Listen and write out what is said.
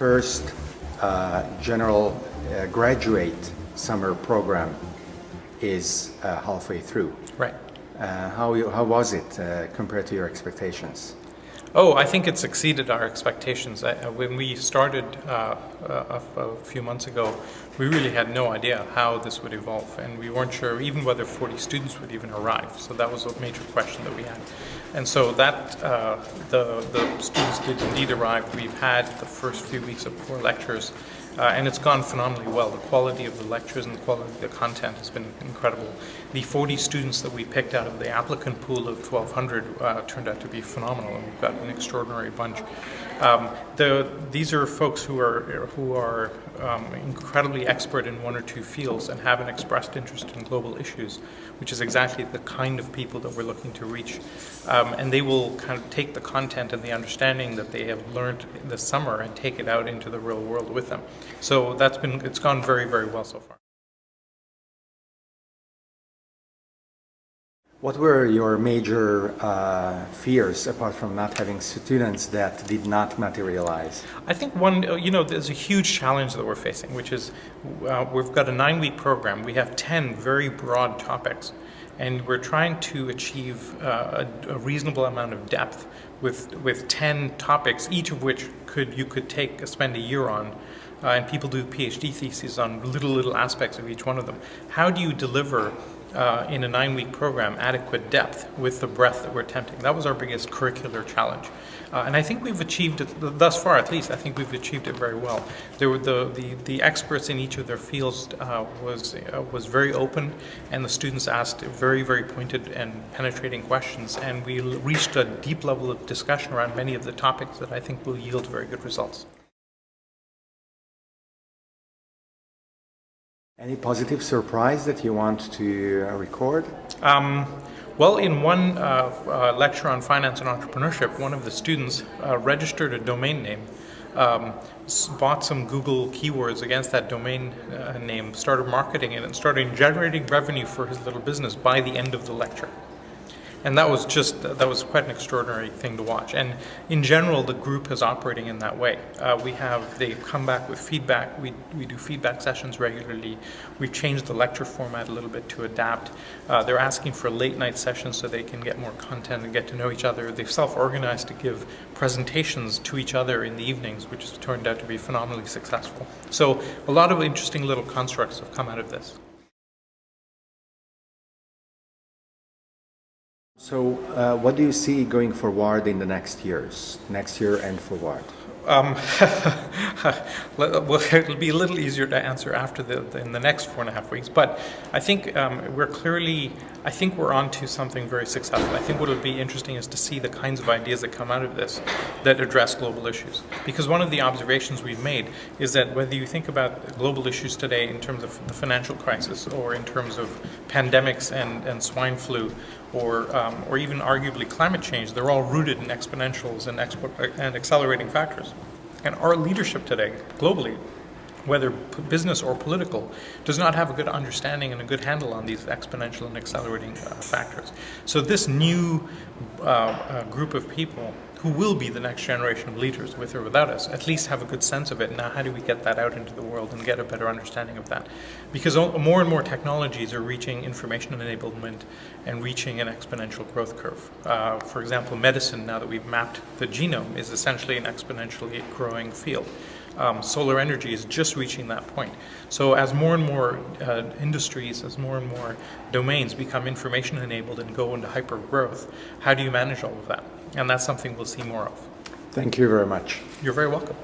first uh, general uh, graduate summer program is uh, halfway through. Right. Uh, how, you, how was it uh, compared to your expectations? Oh, I think it's exceeded our expectations. I, when we started uh, a, a, few months ago, we really had no idea how this would evolve, and we weren't sure even whether 40 students would even arrive. So that was a major question that we had. And so that uh, the the students did indeed arrive. We've had the first few weeks of core lectures. Uh, and it's gone phenomenally well. The quality of the lectures and the quality of the content has been incredible. The 40 students that we picked out of the applicant pool of 1,200 uh, turned out to be phenomenal, and we've got an extraordinary bunch. Um, the, these are folks who are who are um, incredibly expert in one or two fields and have an expressed interest in global issues, which is exactly the kind of people that we're looking to reach. Um, and they will kind of take the content and the understanding that they have learned this summer and take it out into the real world with them. So that's been it's gone very very well so far. What were your major uh, fears apart from not having students that did not materialize? I think one, you know, there's a huge challenge that we're facing, which is uh, we've got a nine week program. We have 10 very broad topics, and we're trying to achieve uh, a, a, reasonable amount of depth with, with 10 topics, each of which could you could take spend a year on. Uh, and people do PhD theses on little, little aspects of each one of them. How do you deliver uh, in a nine week program adequate depth with the breadth that we're attempting. That was our biggest curricular challenge. Uh, and I think we've achieved it, thus far at least, I think we've achieved it very well. There were the, the, the experts in each of their fields uh, was, uh, was very open, and the students asked very, very pointed and penetrating questions, and we reached a deep level of discussion around many of the topics that I think will yield very good results. Any positive surprise that you want to uh, record? Um, well, in one uh, uh, lecture on finance and entrepreneurship, one of the students uh, registered a domain name, um, bought some Google keywords against that domain uh, name, started marketing it, and started generating revenue for his little business by the end of the lecture and that was just that was quite an extraordinary thing to watch. And in general, the group is operating in that way. Uh, we have they come back with feedback. We we do feedback sessions regularly. We've changed the lecture format a little bit to adapt. Uh, they're asking for late night sessions so they can get more content and get to know each other. They've self-organized to give presentations to each other in the evenings, which has turned out to be phenomenally successful. So a lot of interesting little constructs have come out of this. So, uh, what do you see going forward in the next years, next year and forward? Um, well, it'll be a little easier to answer after the, in the next four and a half weeks. But I think um, we're clearly, I think we're on to something very successful. I think what will be interesting is to see the kinds of ideas that come out of this that address global issues. Because one of the observations we've made is that whether you think about global issues today in terms of the financial crisis or in terms of pandemics and, and swine flu or, um, or even arguably climate change, they're all rooted in exponentials and, expo and accelerating factors. And our leadership today, globally, whether business or political, does not have a good understanding and a good handle on these exponential and accelerating uh, factors. So this new uh, uh, group of people who will be the next generation of leaders, with or without us, at least have a good sense of it. Now, how do we get that out into the world and get a better understanding of that? Because more and more technologies are reaching information enablement and reaching an exponential growth curve. Uh, for example, medicine, now that we've mapped the genome, is essentially an exponentially growing field. Um, solar energy is just reaching that point. So as more and more uh, industries, as more and more domains become information enabled and go into hyper growth, how do you manage all of that? And that's something we'll see more of. Thank you very much. You're very welcome.